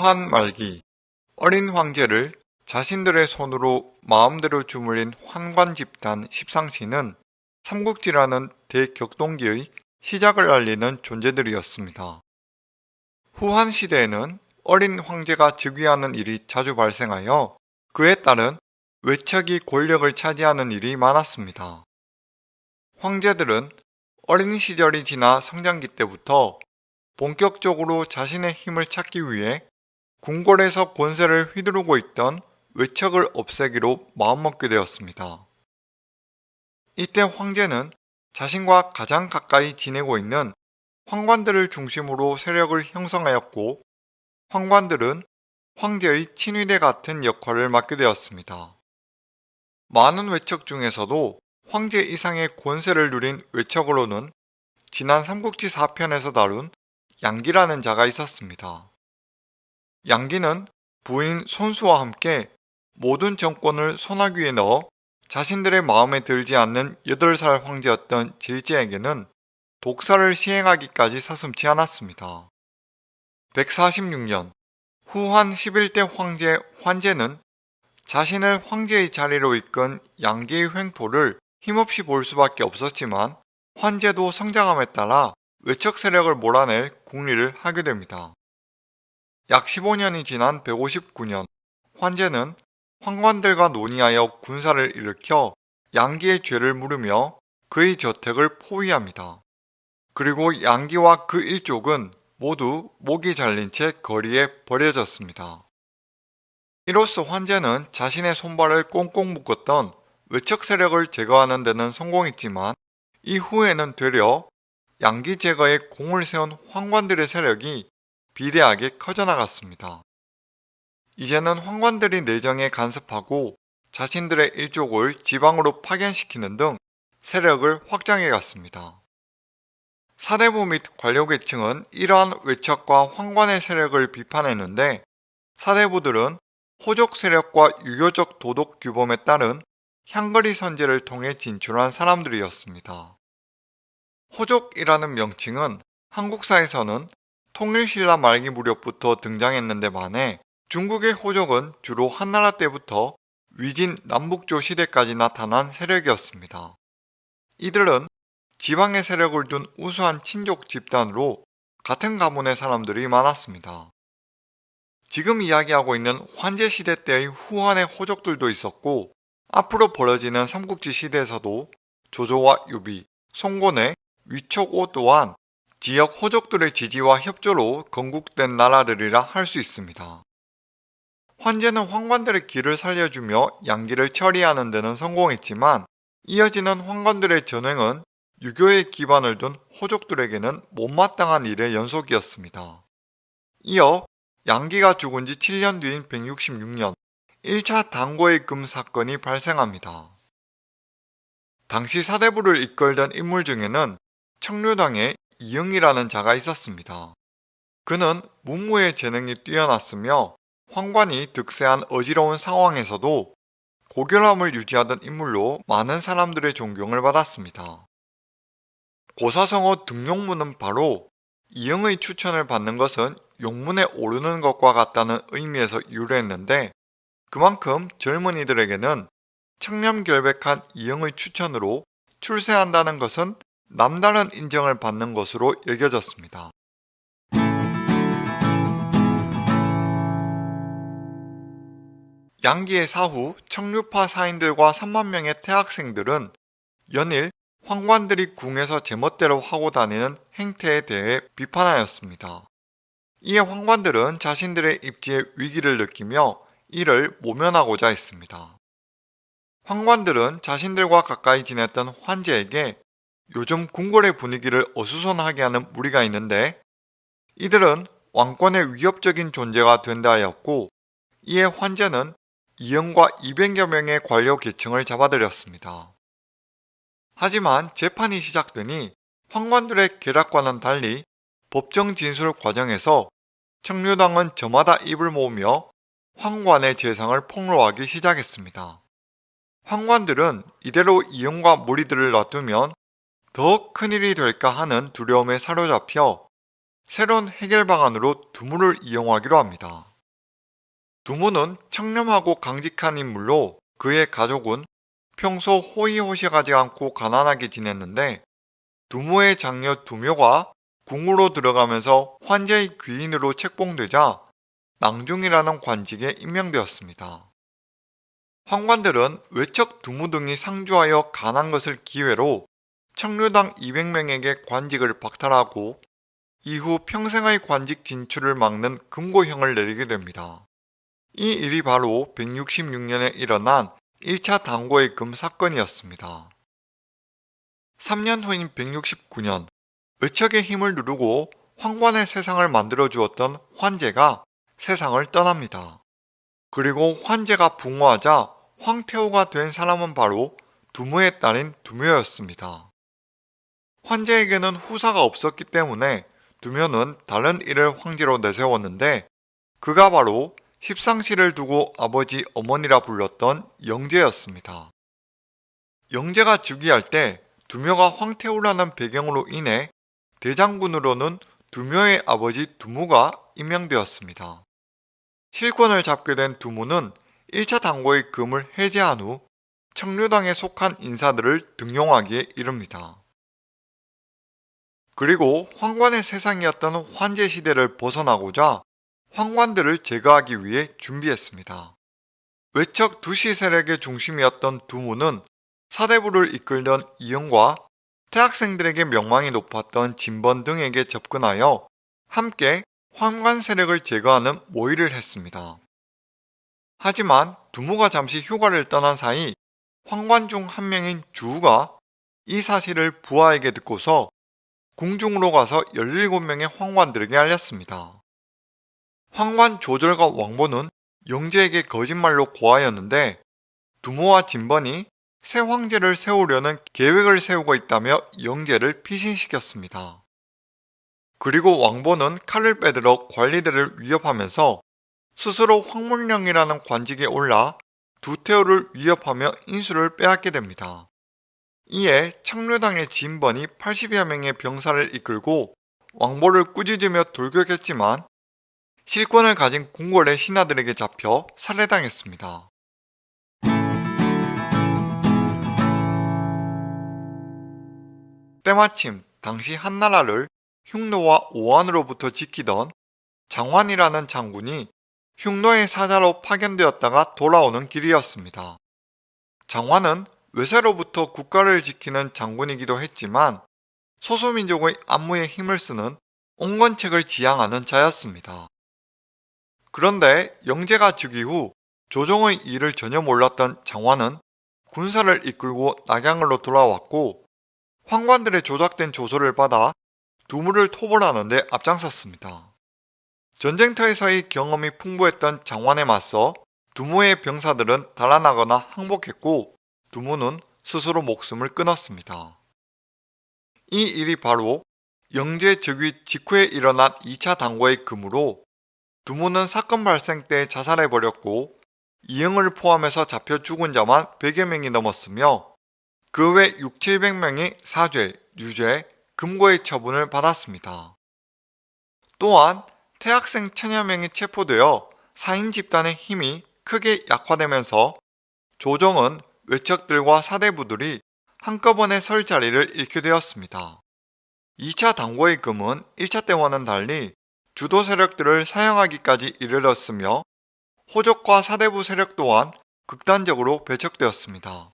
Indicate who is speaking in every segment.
Speaker 1: 후한 말기 어린 황제를 자신들의 손으로 마음대로 주물린 환관 집단 십상시는 삼국지라는 대격동기의 시작을 알리는 존재들이었습니다. 후한 시대에는 어린 황제가 즉위하는 일이 자주 발생하여 그에 따른 외척이 권력을 차지하는 일이 많았습니다. 황제들은 어린 시절이 지나 성장기 때부터 본격적으로 자신의 힘을 찾기 위해 궁궐에서 권세를 휘두르고 있던 외척을 없애기로 마음먹게 되었습니다. 이때 황제는 자신과 가장 가까이 지내고 있는 황관들을 중심으로 세력을 형성하였고 황관들은 황제의 친위대 같은 역할을 맡게 되었습니다. 많은 외척 중에서도 황제 이상의 권세를 누린 외척으로는 지난 삼국지 4편에서 다룬 양기라는 자가 있었습니다. 양기는 부인 손수와 함께 모든 정권을 손아귀에 넣어 자신들의 마음에 들지 않는 8살 황제였던 질제에게는 독사를 시행하기까지 서슴지 않았습니다. 146년 후한 11대 황제 환제는 자신을 황제의 자리로 이끈 양기의 횡포를 힘없이 볼 수밖에 없었지만 환제도 성장함에 따라 외척 세력을 몰아낼 국리를 하게 됩니다. 약 15년이 지난 159년 환제는 황관들과 논의하여 군사를 일으켜 양기의 죄를 물으며 그의 저택을 포위합니다. 그리고 양기와 그 일족은 모두 목이 잘린 채 거리에 버려졌습니다. 이로써 환제는 자신의 손발을 꽁꽁 묶었던 외척 세력을 제거하는 데는 성공했지만 이후에는 되려 양기 제거에 공을 세운 황관들의 세력이 비대하게 커져나갔습니다. 이제는 황관들이 내정에 간섭하고 자신들의 일족을 지방으로 파견시키는 등 세력을 확장해 갔습니다. 사대부 및 관료계층은 이러한 외척과 황관의 세력을 비판했는데 사대부들은 호족 세력과 유교적 도덕 규범에 따른 향거리 선제를 통해 진출한 사람들이었습니다. 호족이라는 명칭은 한국사에서는 통일신라 말기 무렵부터 등장했는데 반해 중국의 호족은 주로 한나라 때부터 위진 남북조 시대까지 나타난 세력이었습니다. 이들은 지방의 세력을 둔 우수한 친족 집단으로 같은 가문의 사람들이 많았습니다. 지금 이야기하고 있는 환제시대 때의 후한의 호족들도 있었고 앞으로 벌어지는 삼국지 시대에서도 조조와 유비, 송곤의 위촉오 또한 지역 호족들의 지지와 협조로 건국된 나라들이라 할 수 있습니다. 환제는 황관들의 길을 살려주며 양기를 처리하는 데는 성공했지만 이어지는 황관들의 전횡은 유교의 기반을 둔 호족들에게는 못마땅한 일의 연속이었습니다. 이어 양기가 죽은 지 7년 뒤인 166년 1차 당고의 금 사건이 발생합니다. 당시 사대부를 이끌던 인물 중에는 청류당의 이영이라는 자가 있었습니다. 그는 문무의 재능이 뛰어났으며 황관이 득세한 어지러운 상황에서도 고결함을 유지하던 인물로 많은 사람들의 존경을 받았습니다. 고사성어 등용문은 바로 이영의 추천을 받는 것은 용문에 오르는 것과 같다는 의미에서 유래했는데 그만큼 젊은이들에게는 청렴결백한 이영의 추천으로 출세한다는 것은 남다른 인정을 받는 것으로 여겨졌습니다. 양기의 사후 청류파 사인들과 3만 명의 태학생들은 연일 황관들이 궁에서 제멋대로 하고 다니는 행태에 대해 비판하였습니다. 이에 황관들은 자신들의 입지에 위기를 느끼며 이를 모면하고자 했습니다. 황관들은 자신들과 가까이 지냈던 환제에게 요즘 궁궐의 분위기를 어수선하게 하는 무리가 있는데 이들은 왕권의 위협적인 존재가 된다 하였고 이에 환제는 이영과 200여 명의 관료 계층을 잡아들였습니다. 하지만 재판이 시작되니 황관들의 계략과는 달리 법정 진술 과정에서 청류당은 저마다 입을 모으며 황관의 재상을 폭로하기 시작했습니다. 황관들은 이대로 이영과 무리들을 놔두면 더 큰일이 될까 하는 두려움에 사로잡혀 새로운 해결 방안으로 두물을 이용하기로 합니다. 두무는 청렴하고 강직한 인물로 그의 가족은 평소 호의호식하지 않고 가난하게 지냈는데 두무의 장녀 두묘가 궁으로 들어가면서 환제의 귀인으로 책봉되자 낭중이라는 관직에 임명되었습니다. 황관들은 외척 두무 등이 상주하여 간한 것을 기회로 청류당 200명에게 관직을 박탈하고 이후 평생의 관직 진출을 막는 금고형을 내리게 됩니다. 이 일이 바로 166년에 일어난 1차 당고의 금 사건이었습니다. 3년 후인 169년 의척의 힘을 누르고 황관의 세상을 만들어 주었던 환제가 세상을 떠납니다. 그리고 환제가 붕어하자 황태호가 된 사람은 바로 두무의 딸인 두묘였습니다. 환제에게는 후사가 없었기 때문에 두묘는 다른 일을 황제로 내세웠는데 그가 바로 십상시를 두고 아버지 어머니라 불렀던 영제였습니다. 영제가 즉위할 때 두묘가 황태우라는 배경으로 인해 대장군으로는 두묘의 아버지 두무가 임명되었습니다. 실권을 잡게 된 두무는 1차 당고의 금을 해제한 후 청류당에 속한 인사들을 등용하기에 이릅니다. 그리고 황관의 세상이었던 환제 시대를 벗어나고자 황관들을 제거하기 위해 준비했습니다. 외척 두시 세력의 중심이었던 두무는 사대부를 이끌던 이영과 대학생들에게 명망이 높았던 진번 등에게 접근하여 함께 황관 세력을 제거하는 모의를 했습니다. 하지만 두무가 잠시 휴가를 떠난 사이 황관 중 한 명인 주우가 이 사실을 부하에게 듣고서 궁중으로 가서 17명의 황관들에게 알렸습니다. 황관 조절과 왕보는 영제에게 거짓말로 고하였는데 두모와 진번이 새 황제를 세우려는 계획을 세우고 있다며 영제를 피신시켰습니다. 그리고 왕보는 칼을 빼들어 관리들을 위협하면서 스스로 황문령이라는 관직에 올라 두태호를 위협하며 인수를 빼앗게 됩니다. 이에 청류당의 진번이 80여 명의 병사를 이끌고 왕보를 꾸짖으며 돌격했지만 실권을 가진 궁궐의 신하들에게 잡혀 살해당했습니다. 때마침 당시 한나라를 흉노와 오한으로부터 지키던 장환이라는 장군이 흉노의 사자로 파견되었다가 돌아오는 길이었습니다. 장환은 외세로부터 국가를 지키는 장군이기도 했지만 소수민족의 안무에 힘을 쓰는 옹건책을 지향하는 자였습니다. 그런데 영제가 즉위 후 조정의 일을 전혀 몰랐던 장환은 군사를 이끌고 낙양으로 돌아왔고 황관들의 조작된 조서를 받아 두무를 토벌하는 데 앞장섰습니다. 전쟁터에서의 경험이 풍부했던 장환에 맞서 두무의 병사들은 달아나거나 항복했고 두무는 스스로 목숨을 끊었습니다. 이 일이 바로 영제 즉위 직후에 일어난 2차 당고의 금으로 두무는 사건 발생 때 자살해버렸고 이응을 포함해서 잡혀 죽은 자만 100여 명이 넘었으며 그 외 6, 700명이 사죄, 유죄, 금고의 처분을 받았습니다. 또한 태학생 천여 명이 체포되어 사인 집단의 힘이 크게 약화되면서 조정은 외척들과 사대부들이 한꺼번에 설 자리를 잃게 되었습니다. 2차 당고의 금은 1차 때와는 달리 주도 세력들을 사용하기까지 이르렀으며 호족과 사대부 세력 또한 극단적으로 배척되었습니다.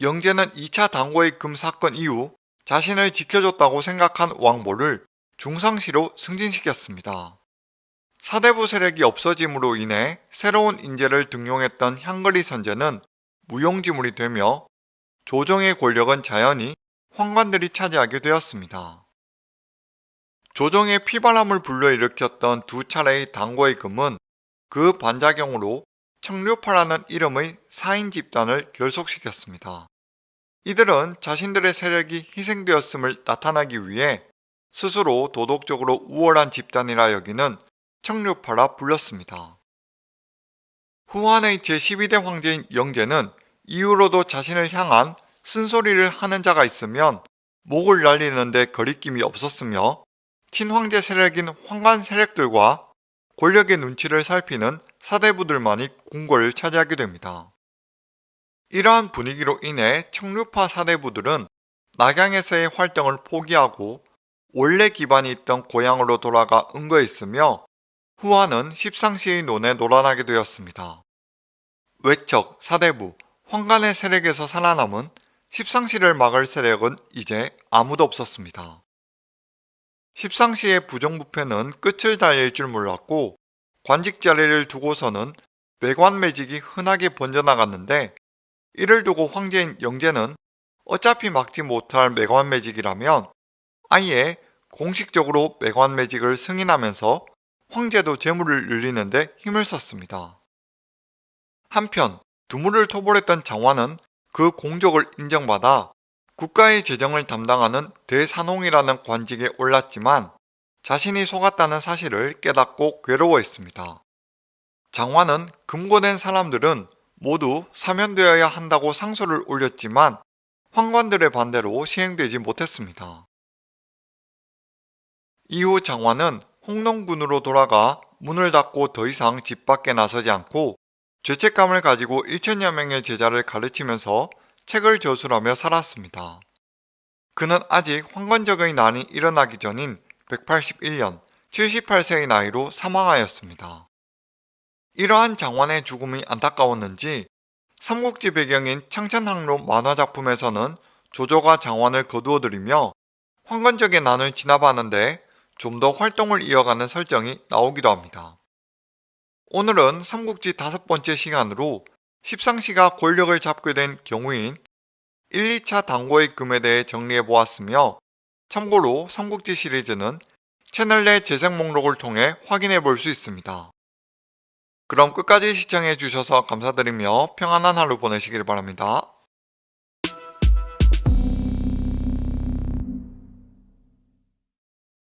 Speaker 1: 영제는 2차 당고의 금 사건 이후 자신을 지켜줬다고 생각한 왕보를 중상시로 승진시켰습니다. 사대부 세력이 없어짐으로 인해 새로운 인재를 등용했던 향거리 선제는 무용지물이 되며 조정의 권력은 자연히 황관들이 차지하게 되었습니다. 조정의 피바람을 불러일으켰던 두 차례의 당고의 금은 그 반작용으로 청류파라는 이름의 사인 집단을 결속시켰습니다. 이들은 자신들의 세력이 희생되었음을 나타나기 위해 스스로 도덕적으로 우월한 집단이라 여기는 청류파라 불렀습니다. 후한의 제12대 황제인 영제는 이후로도 자신을 향한 쓴소리를 하는 자가 있으면 목을 날리는데 거리낌이 없었으며 친황제 세력인 황관 세력들과 권력의 눈치를 살피는 사대부들만이 궁궐을 차지하게 됩니다. 이러한 분위기로 인해 청류파 사대부들은 낙양에서의 활동을 포기하고 원래 기반이 있던 고향으로 돌아가 은거에 있으며 후한은 십상시의 논에 놀아나게 되었습니다. 외척, 사대부, 황간의 세력에서 살아남은 십상시를 막을 세력은 이제 아무도 없었습니다. 십상시의 부정부패는 끝을 달릴 줄 몰랐고 관직 자리를 두고서는 매관매직이 흔하게 번져나갔는데 이를 두고 황제인 영제는 어차피 막지 못할 매관매직이라면 아예 공식적으로 매관매직을 승인하면서 황제도 재물을 늘리는데 힘을 썼습니다. 한편 두물을 토벌했던 장화는 그 공적을 인정받아 국가의 재정을 담당하는 대산홍이라는 관직에 올랐지만 자신이 속았다는 사실을 깨닫고 괴로워했습니다. 장화는 금고된 사람들은 모두 사면되어야 한다고 상소를 올렸지만 황관들의 반대로 시행되지 못했습니다. 이후 장화는 홍농군으로 돌아가 문을 닫고 더 이상 집 밖에 나서지 않고 죄책감을 가지고 1천여 명의 제자를 가르치면서 책을 저술하며 살았습니다. 그는 아직 황건적의 난이 일어나기 전인 181년 78세의 나이로 사망하였습니다. 이러한 장관의 죽음이 안타까웠는지 삼국지 배경인 창천항로 만화작품에서는 조조가 장관을 거두어들이며 황건적의 난을 진압하는데 좀 더 활동을 이어가는 설정이 나오기도 합니다. 오늘은 삼국지 다섯 번째 시간으로 십상시가 권력을 잡게 된 경우인 1, 2차 당고의 금에 대해 정리해 보았으며 참고로 삼국지 시리즈는 채널 내 재생 목록을 통해 확인해 볼 수 있습니다. 그럼 끝까지 시청해 주셔서 감사드리며 평안한 하루 보내시길 바랍니다.